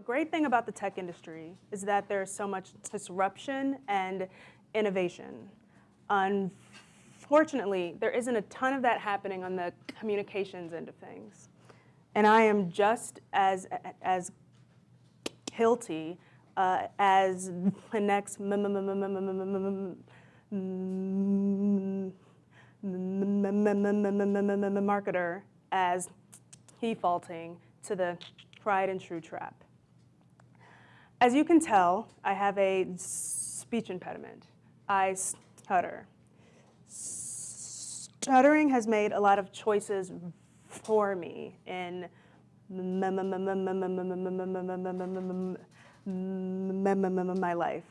The great thing about the tech industry is that there's so much disruption and innovation. Unfortunately, there isn't a ton of that happening on the communications end of things. And I am just as, as guilty uh, as the next marketer as defaulting to the tried and true trap. As you can tell, I have a speech impediment. I stutter. Stuttering has made a lot of choices for me in my life.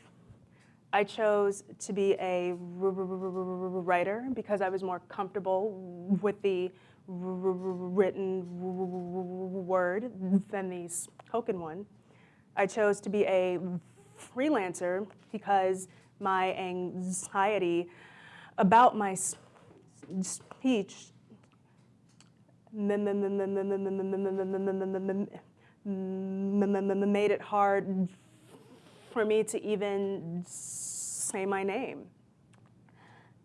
I chose to be a writer because I was more comfortable with the written word than the spoken one. I chose to be a freelancer because my anxiety about my speech made it hard for me to even say my name.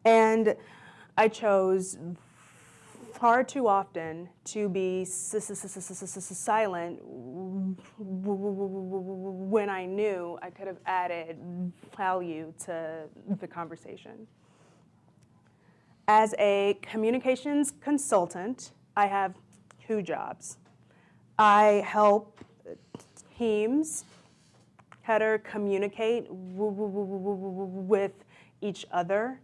And I chose far too often to be silent when I knew I could have added value to the conversation. As a communications consultant, I have two jobs. I help teams better communicate with each other,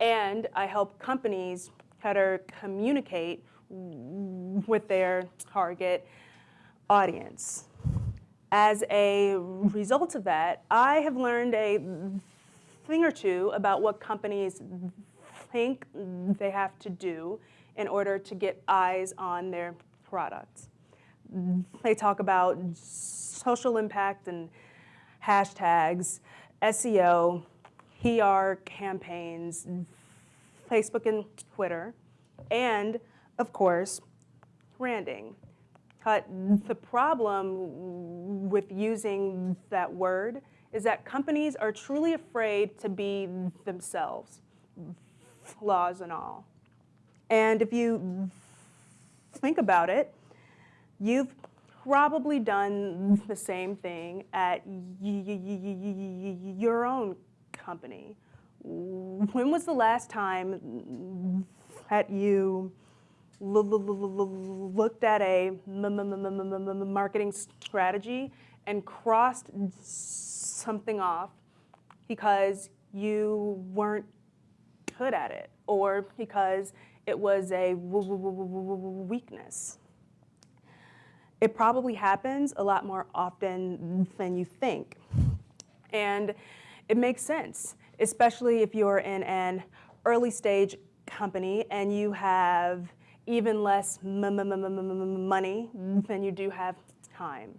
and I help companies better communicate with their target audience. As a result of that, I have learned a thing or two about what companies think they have to do in order to get eyes on their products. They talk about social impact and hashtags, SEO, PR campaigns, Facebook and Twitter, and of course, branding. But the problem with using that word is that companies are truly afraid to be themselves, flaws and all. And if you think about it, you've probably done the same thing at your own company when was the last time that you looked at a marketing strategy and crossed something off because you weren't good at it or because it was a weakness? It probably happens a lot more often than you think. And it makes sense especially if you're in an early stage company and you have even less money than you do have time.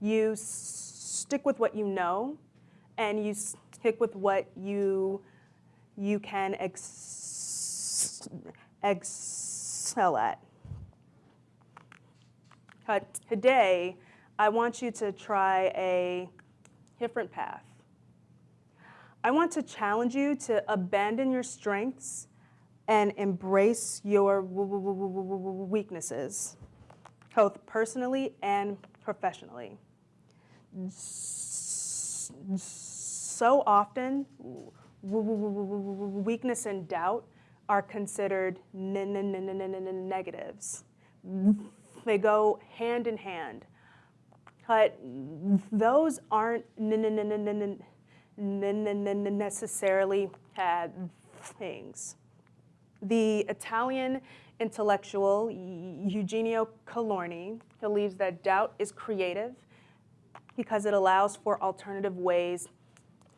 You stick with what you know and you stick with what you, you can ex excel at. But today, I want you to try a different path. I want to challenge you to abandon your strengths and embrace your weaknesses, both personally and professionally. So often, weakness and doubt are considered negatives. They go hand in hand. But those aren't necessarily had things. The Italian intellectual Eugenio Colorni believes that doubt is creative because it allows for alternative ways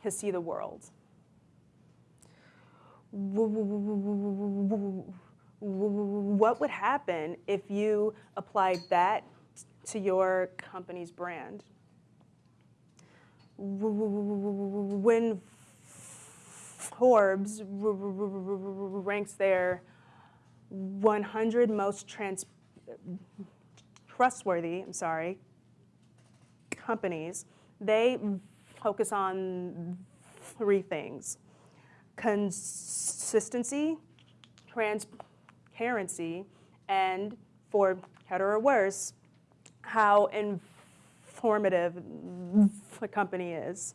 to see the world. What would happen if you applied that to your company's brand? When Forbes ranks their 100 most trans trustworthy, I'm sorry, companies, they focus on three things. Consistency, transparency, and for better or worse, how informative the company is.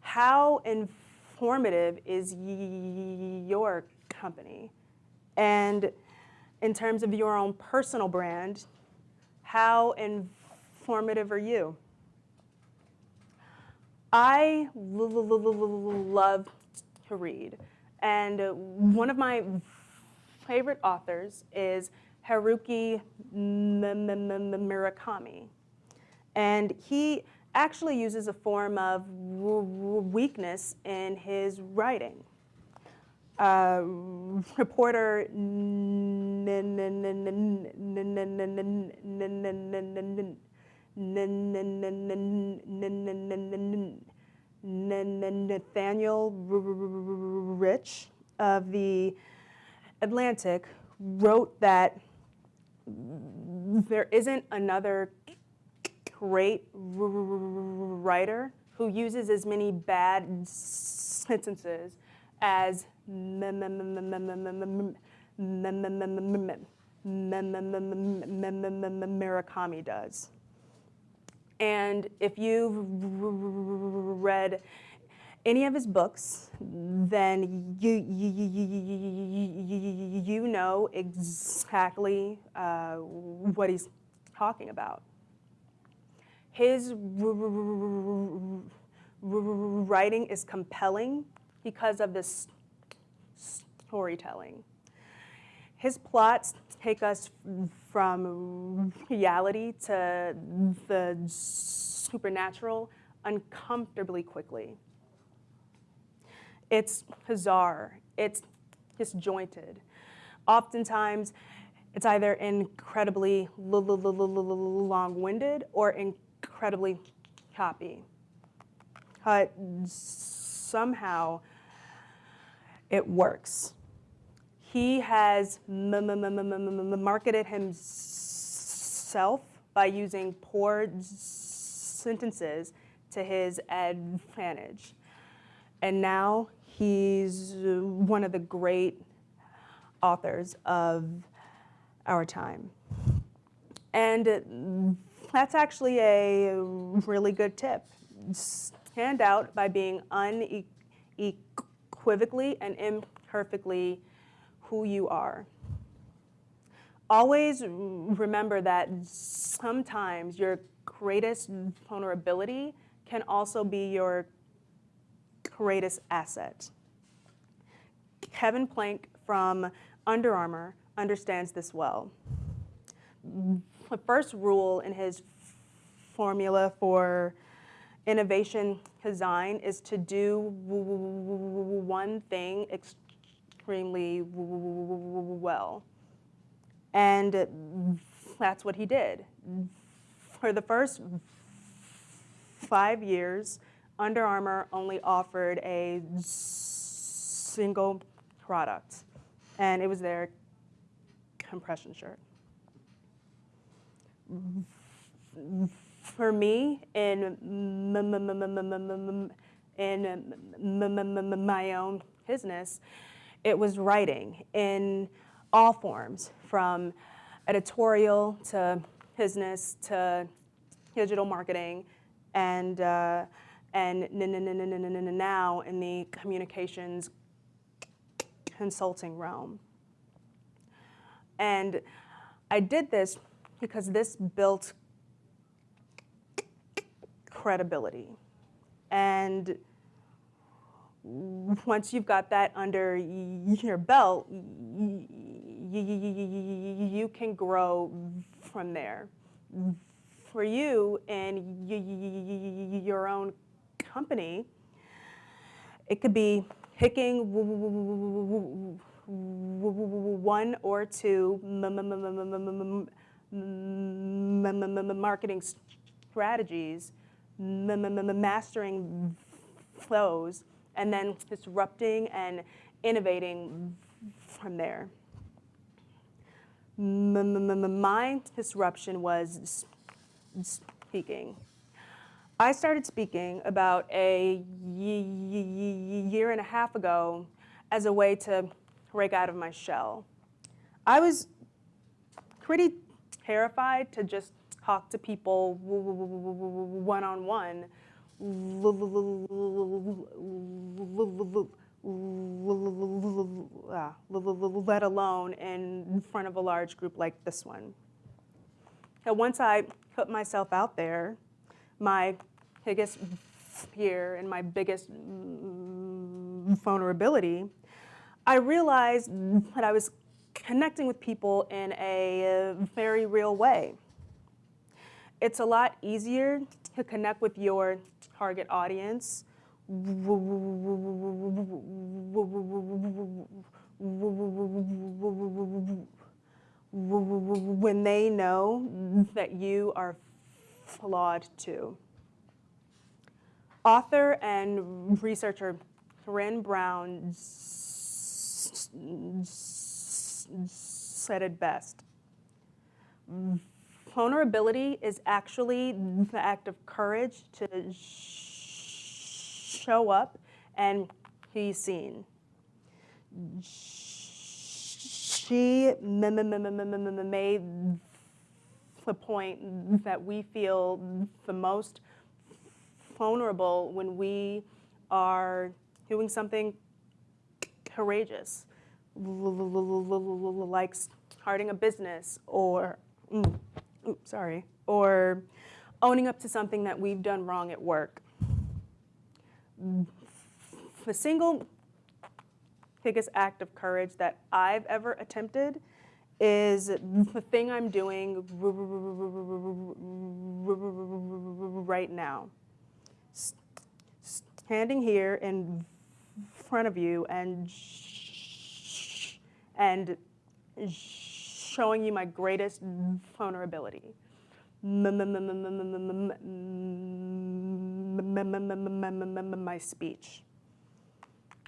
How informative is your company? And in terms of your own personal brand, how informative are you? I love to read, and one of my favorite authors is Haruki Murakami. And he actually uses a form of weakness in his writing. Uh, reporter Nathaniel Rich of the Atlantic wrote that there isn't another great writer who uses as many bad sentences as Murakami does. And if you've read any of his books, then you, you, you, you know exactly what he's talking about. His writing is compelling because of this storytelling. His plots take us from reality to the supernatural uncomfortably quickly. It's bizarre, it's disjointed. Oftentimes, it's either incredibly long-winded or incredibly choppy. But somehow it works. He has marketed himself by using poor sentences to his advantage. And now he's one of the great authors of our time. And that's actually a really good tip. Stand out by being unequivocally and imperfectly who you are. Always remember that sometimes your greatest vulnerability can also be your greatest asset. Kevin Plank from Under Armour understands this well. The first rule in his formula for innovation design is to do one thing extremely well. And that's what he did. For the first five years, Under Armour only offered a single product, and it was their compression shirt. For me, in in my own business, it was writing in all forms, from editorial to business to digital marketing, and uh, and now in the communications consulting realm. And I did this because this built credibility. And once you've got that under your belt, you can grow from there. For you and your own company, it could be picking one or two marketing strategies, mastering flows, and then disrupting and innovating from there. My disruption was speaking. I started speaking about a year and a half ago as a way to break out of my shell. I was pretty terrified to just talk to people one on one, let alone in front of a large group like this one. And once I put myself out there, my biggest fear and my biggest vulnerability, I realized that I was connecting with people in a very real way. It's a lot easier to connect with your target audience when they know that you are flawed too. Author and researcher Brené Brown said it best. Vulnerability is actually the act of courage to show up and be seen. She made the point that we feel the most vulnerable when we are doing something courageous, like starting a business or, mm, oops, sorry, or owning up to something that we've done wrong at work. The single biggest act of courage that I've ever attempted is the thing I'm doing right now. Standing here in front of you and and showing you my greatest vulnerability. My speech.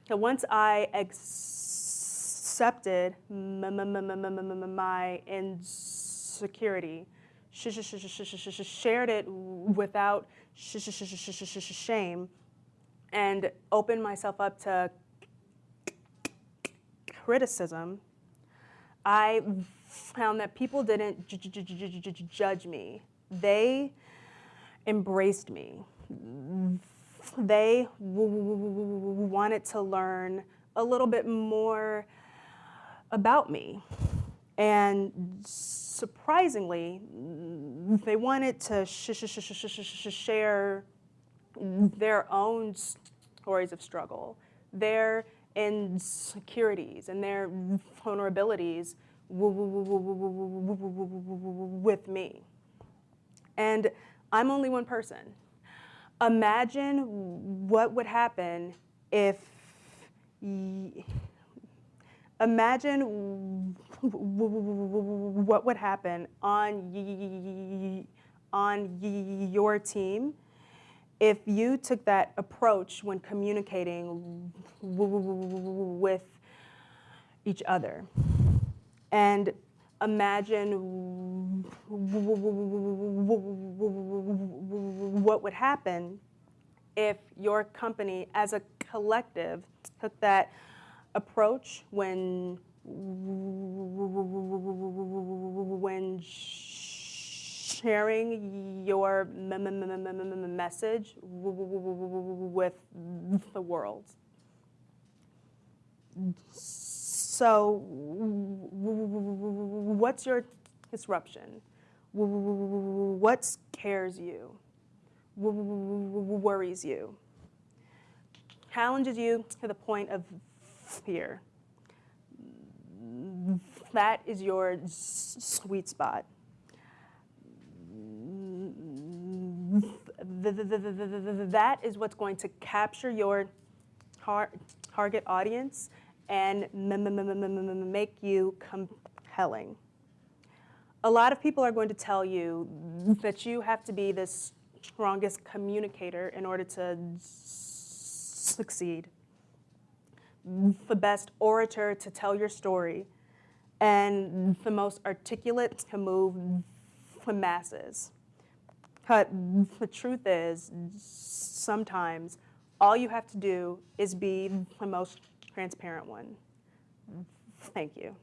So once I accepted my insecurity, shared it without shame, and opened myself up to criticism, I found that people didn't judge me. They embraced me. They wanted to learn a little bit more about me. And surprisingly, they wanted to share their own stories of struggle, their insecurities and their vulnerabilities with me. And I'm only one person. Imagine what would happen if, imagine what would happen on, on your team if you took that approach when communicating with each other and imagine what would happen if your company as a collective took that approach when when sharing your message with the world. So, what's your disruption? What scares you? Worries you? Challenges you to the point of fear? That is your sweet spot. That is what's going to capture your tar target audience and make you compelling. A lot of people are going to tell you that you have to be the strongest communicator in order to succeed, the best orator to tell your story, and the most articulate to move the masses. But the truth is, sometimes all you have to do is be the most transparent one. Thank you.